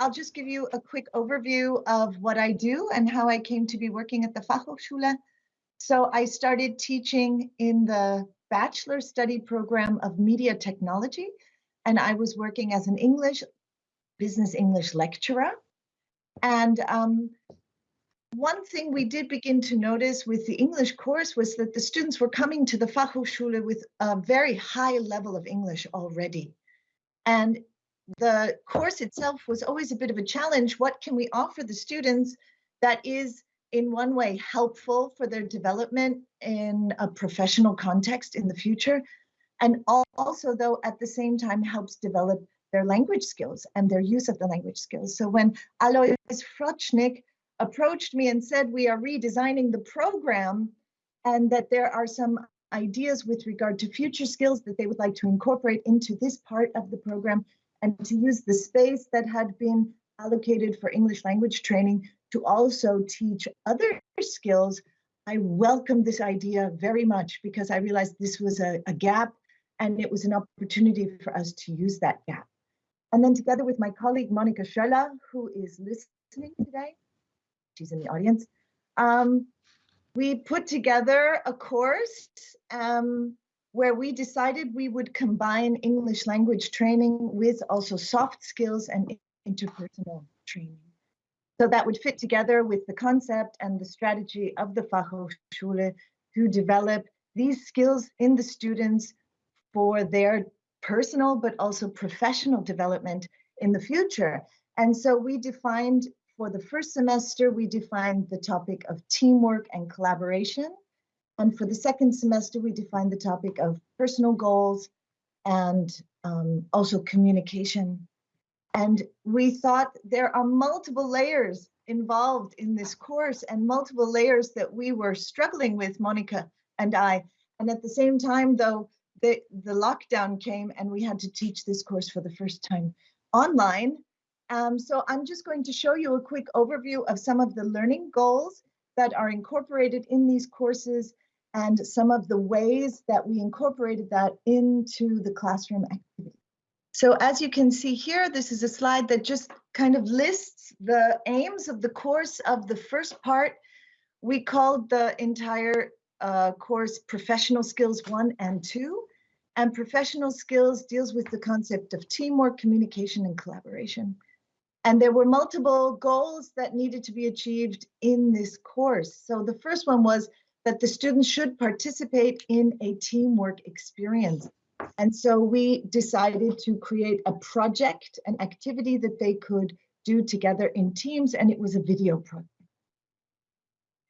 I'll just give you a quick overview of what I do and how I came to be working at the Fachhochschule. So I started teaching in the bachelor study program of media technology, and I was working as an English, business English lecturer. And um, one thing we did begin to notice with the English course was that the students were coming to the Fachhochschule with a very high level of English already. And the course itself was always a bit of a challenge. What can we offer the students that is in one way helpful for their development in a professional context in the future? And also though at the same time helps develop their language skills and their use of the language skills. So when Alois Frocznik approached me and said, we are redesigning the program and that there are some ideas with regard to future skills that they would like to incorporate into this part of the program and to use the space that had been allocated for English language training to also teach other skills, I welcomed this idea very much because I realized this was a, a gap and it was an opportunity for us to use that gap. And then together with my colleague, Monica Schöller, who is listening today, she's in the audience. Um, we put together a course um, where we decided we would combine English language training with also soft skills and interpersonal training. So that would fit together with the concept and the strategy of the Fachhochschule to develop these skills in the students for their personal but also professional development in the future. And so we defined for the first semester, we defined the topic of teamwork and collaboration. And for the second semester, we defined the topic of personal goals and um, also communication. And we thought there are multiple layers involved in this course and multiple layers that we were struggling with, Monica and I. And at the same time, though, the, the lockdown came and we had to teach this course for the first time online. Um, so I'm just going to show you a quick overview of some of the learning goals that are incorporated in these courses and some of the ways that we incorporated that into the classroom activity. So as you can see here, this is a slide that just kind of lists the aims of the course of the first part. We called the entire uh, course Professional Skills 1 and 2. And Professional Skills deals with the concept of teamwork, communication, and collaboration. And there were multiple goals that needed to be achieved in this course. So the first one was that the students should participate in a teamwork experience. And so we decided to create a project, an activity that they could do together in teams, and it was a video project.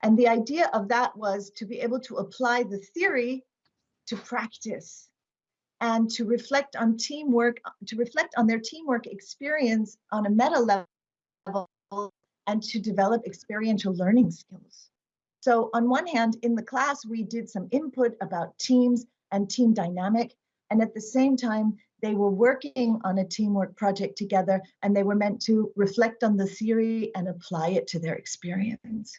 And the idea of that was to be able to apply the theory to practice and to reflect on teamwork, to reflect on their teamwork experience on a meta level and to develop experiential learning skills. So on one hand, in the class, we did some input about teams and team dynamic. And at the same time, they were working on a teamwork project together and they were meant to reflect on the theory and apply it to their experience.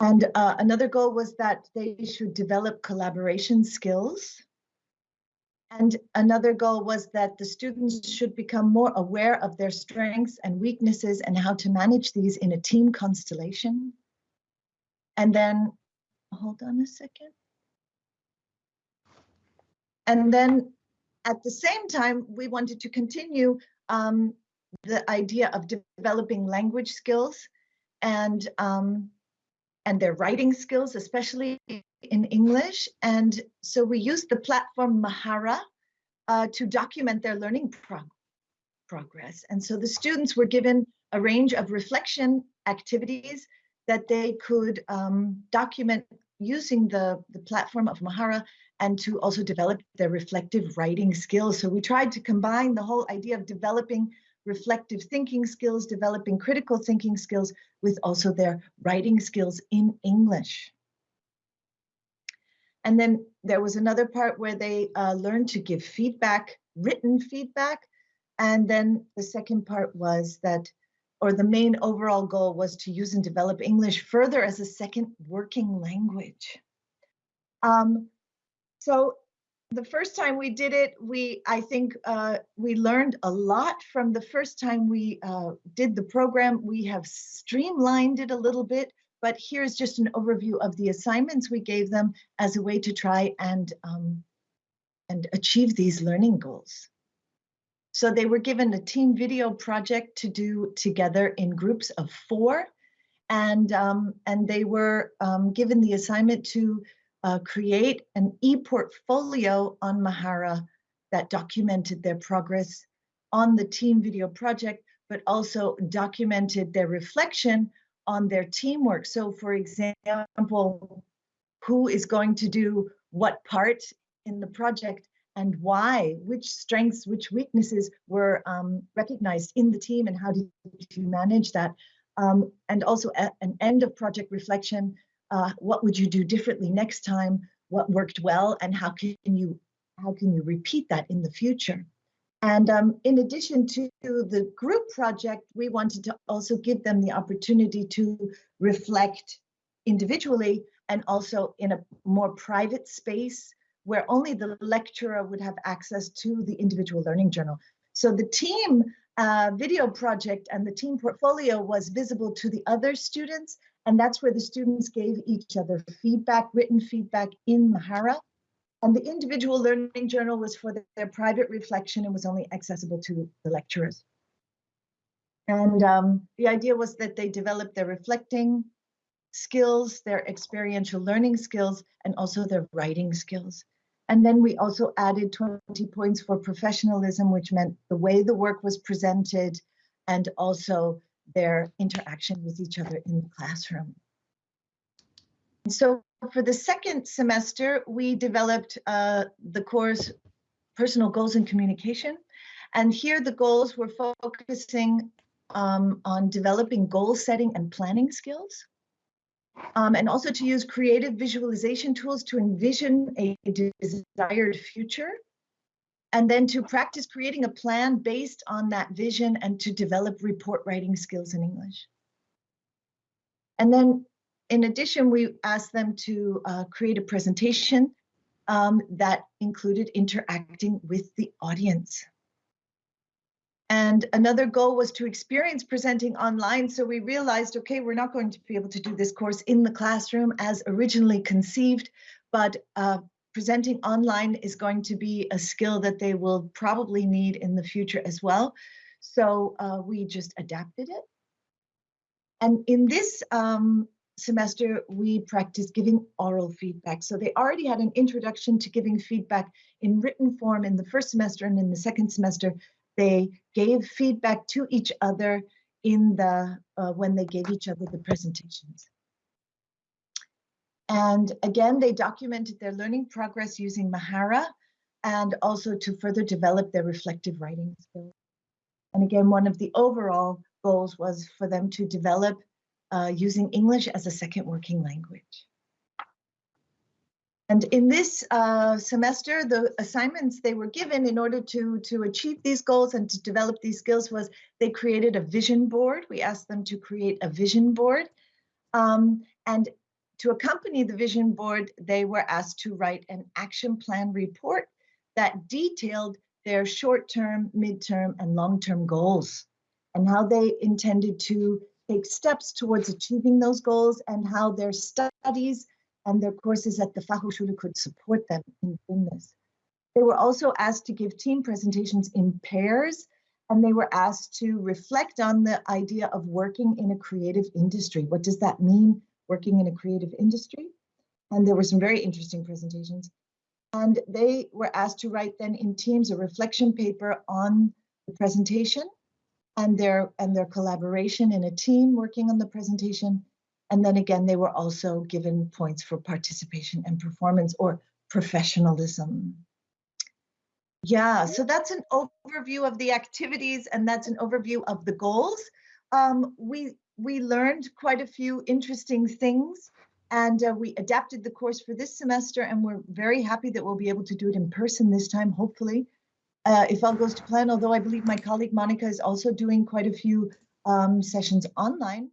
And uh, another goal was that they should develop collaboration skills and another goal was that the students should become more aware of their strengths and weaknesses and how to manage these in a team constellation. And then, hold on a second. And then at the same time, we wanted to continue um, the idea of developing language skills and um, and their writing skills, especially in English. And so we used the platform Mahara uh, to document their learning prog progress. And so the students were given a range of reflection activities that they could um, document using the, the platform of Mahara and to also develop their reflective writing skills. So we tried to combine the whole idea of developing reflective thinking skills, developing critical thinking skills with also their writing skills in English. And then there was another part where they uh, learned to give feedback, written feedback. And then the second part was that, or the main overall goal was to use and develop English further as a second working language. Um, so the first time we did it, we I think uh, we learned a lot from the first time we uh, did the program. We have streamlined it a little bit, but here's just an overview of the assignments we gave them as a way to try and um, and achieve these learning goals. So they were given a team video project to do together in groups of four, and um, and they were um, given the assignment to uh, create an e-portfolio on Mahara that documented their progress on the team video project, but also documented their reflection on their teamwork. So for example, who is going to do what part in the project and why, which strengths, which weaknesses were um, recognized in the team and how did you manage that? Um, and also an end of project reflection uh, what would you do differently next time? What worked well, and how can you how can you repeat that in the future? And um, in addition to the group project, we wanted to also give them the opportunity to reflect individually and also in a more private space where only the lecturer would have access to the individual learning journal. So the team uh, video project and the team portfolio was visible to the other students and that's where the students gave each other feedback, written feedback in Mahara. And the individual learning journal was for their private reflection and was only accessible to the lecturers. And um, the idea was that they developed their reflecting skills, their experiential learning skills, and also their writing skills. And then we also added 20 points for professionalism, which meant the way the work was presented and also their interaction with each other in the classroom. So for the second semester, we developed uh, the course Personal Goals and Communication. And here the goals were focusing um, on developing goal setting and planning skills. Um, and also to use creative visualization tools to envision a desired future and then to practice creating a plan based on that vision and to develop report writing skills in English. And then in addition, we asked them to uh, create a presentation um, that included interacting with the audience. And another goal was to experience presenting online. So we realized, okay, we're not going to be able to do this course in the classroom as originally conceived, but uh, presenting online is going to be a skill that they will probably need in the future as well. So uh, we just adapted it. And in this um, semester, we practiced giving oral feedback. So they already had an introduction to giving feedback in written form in the first semester and in the second semester, they gave feedback to each other in the uh, when they gave each other the presentations. And again, they documented their learning progress using Mahara and also to further develop their reflective writing skills. And again, one of the overall goals was for them to develop uh, using English as a second working language. And in this uh, semester, the assignments they were given in order to, to achieve these goals and to develop these skills was they created a vision board. We asked them to create a vision board. Um, and to accompany the vision board, they were asked to write an action plan report that detailed their short-term, mid-term, and long-term goals and how they intended to take steps towards achieving those goals and how their studies and their courses at the Fachhochschule could support them in doing this. They were also asked to give team presentations in pairs and they were asked to reflect on the idea of working in a creative industry. What does that mean working in a creative industry. And there were some very interesting presentations. And they were asked to write then in teams a reflection paper on the presentation and their and their collaboration in a team working on the presentation. And then again, they were also given points for participation and performance or professionalism. Yeah, so that's an overview of the activities and that's an overview of the goals. Um, we we learned quite a few interesting things and uh, we adapted the course for this semester and we're very happy that we'll be able to do it in person this time, hopefully, uh, if all goes to plan, although I believe my colleague Monica is also doing quite a few um, sessions online.